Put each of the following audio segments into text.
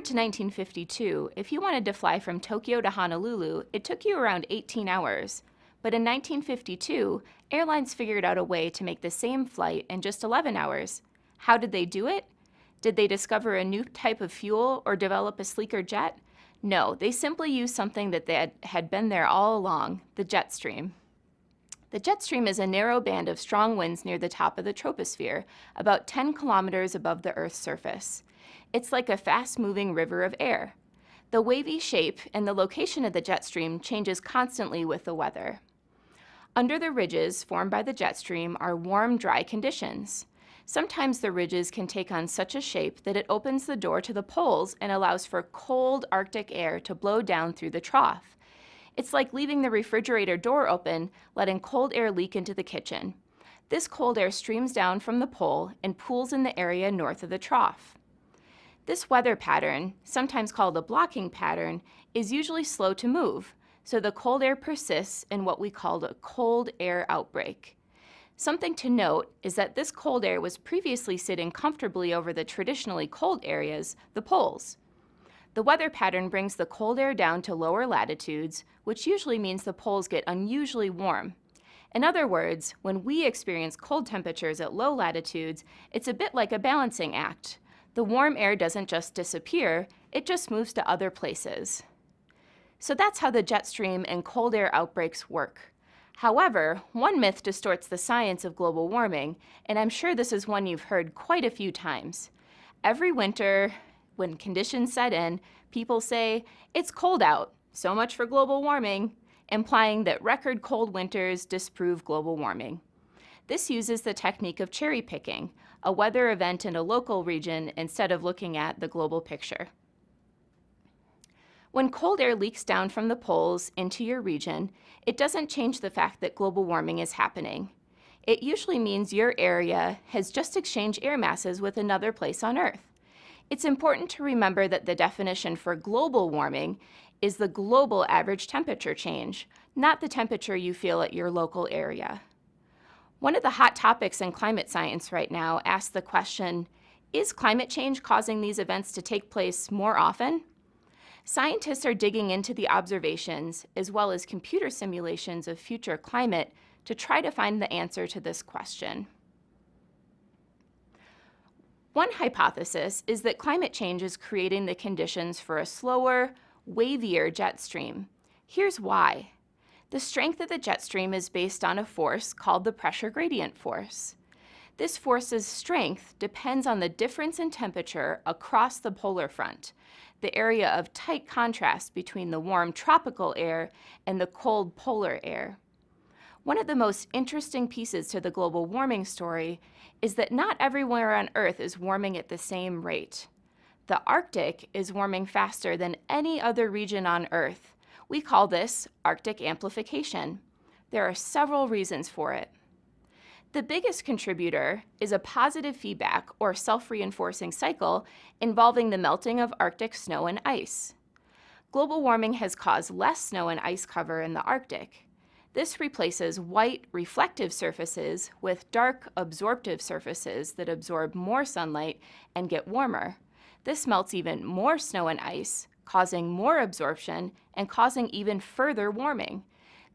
Prior to 1952, if you wanted to fly from Tokyo to Honolulu, it took you around 18 hours. But in 1952, airlines figured out a way to make the same flight in just 11 hours. How did they do it? Did they discover a new type of fuel or develop a sleeker jet? No, they simply used something that had, had been there all along, the jet stream. The jet stream is a narrow band of strong winds near the top of the troposphere, about 10 kilometers above the Earth's surface. It's like a fast-moving river of air. The wavy shape and the location of the jet stream changes constantly with the weather. Under the ridges formed by the jet stream are warm, dry conditions. Sometimes the ridges can take on such a shape that it opens the door to the poles and allows for cold Arctic air to blow down through the trough. It's like leaving the refrigerator door open, letting cold air leak into the kitchen. This cold air streams down from the pole and pools in the area north of the trough. This weather pattern, sometimes called a blocking pattern, is usually slow to move, so the cold air persists in what we call a cold air outbreak. Something to note is that this cold air was previously sitting comfortably over the traditionally cold areas, the poles. The weather pattern brings the cold air down to lower latitudes, which usually means the poles get unusually warm. In other words, when we experience cold temperatures at low latitudes, it's a bit like a balancing act. The warm air doesn't just disappear, it just moves to other places. So that's how the jet stream and cold air outbreaks work. However, one myth distorts the science of global warming, and I'm sure this is one you've heard quite a few times. Every winter, when conditions set in, people say, it's cold out, so much for global warming, implying that record cold winters disprove global warming. This uses the technique of cherry picking, a weather event in a local region instead of looking at the global picture. When cold air leaks down from the poles into your region, it doesn't change the fact that global warming is happening. It usually means your area has just exchanged air masses with another place on Earth. It's important to remember that the definition for global warming is the global average temperature change, not the temperature you feel at your local area. One of the hot topics in climate science right now asks the question, is climate change causing these events to take place more often? Scientists are digging into the observations, as well as computer simulations of future climate, to try to find the answer to this question. One hypothesis is that climate change is creating the conditions for a slower, wavier jet stream. Here's why. The strength of the jet stream is based on a force called the pressure gradient force. This force's strength depends on the difference in temperature across the polar front, the area of tight contrast between the warm tropical air and the cold polar air. One of the most interesting pieces to the global warming story is that not everywhere on Earth is warming at the same rate. The Arctic is warming faster than any other region on Earth. We call this Arctic amplification. There are several reasons for it. The biggest contributor is a positive feedback or self-reinforcing cycle involving the melting of Arctic snow and ice. Global warming has caused less snow and ice cover in the Arctic. This replaces white reflective surfaces with dark absorptive surfaces that absorb more sunlight and get warmer. This melts even more snow and ice, causing more absorption and causing even further warming.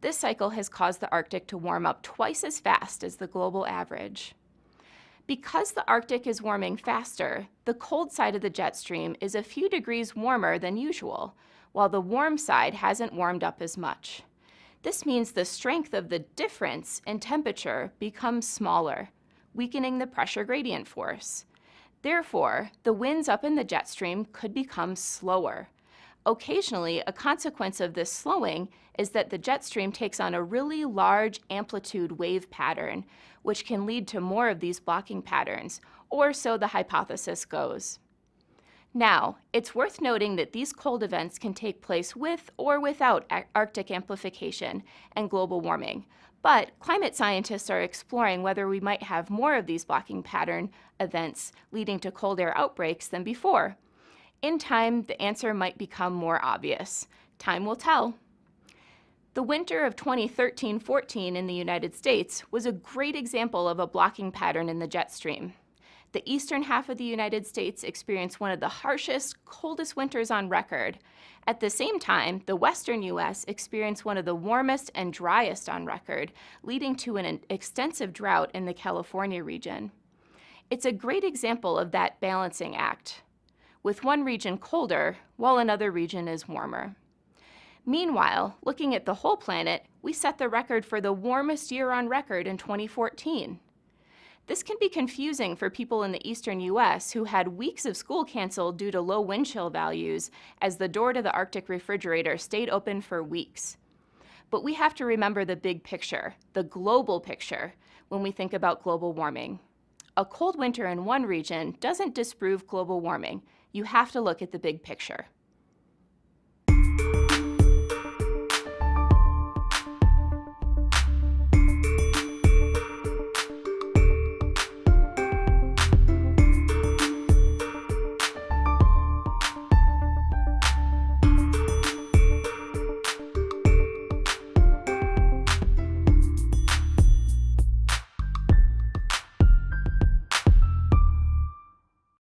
This cycle has caused the Arctic to warm up twice as fast as the global average. Because the Arctic is warming faster, the cold side of the jet stream is a few degrees warmer than usual, while the warm side hasn't warmed up as much. This means the strength of the difference in temperature becomes smaller, weakening the pressure gradient force. Therefore, the winds up in the jet stream could become slower, Occasionally, a consequence of this slowing is that the jet stream takes on a really large amplitude wave pattern, which can lead to more of these blocking patterns, or so the hypothesis goes. Now, it's worth noting that these cold events can take place with or without Arctic amplification and global warming, but climate scientists are exploring whether we might have more of these blocking pattern events leading to cold air outbreaks than before. In time, the answer might become more obvious. Time will tell. The winter of 2013-14 in the United States was a great example of a blocking pattern in the jet stream. the eastern half of the United States experienced one of the harshest, coldest winters on record. At the same time, the western U.S. experienced one of the warmest and driest on record, leading to an extensive drought in the California region. It's a great example of that balancing act, with one region colder while another region is warmer. Meanwhile, looking at the whole planet, we set the record for the warmest year on record in 2014. This can be confusing for people in the eastern U.S. who had weeks of school canceled due to low wind chill values as the door to the Arctic refrigerator stayed open for weeks. But we have to remember the big picture, the global picture, when we think about global warming. A cold winter in one region doesn't disprove global warming. You have to look at the big picture.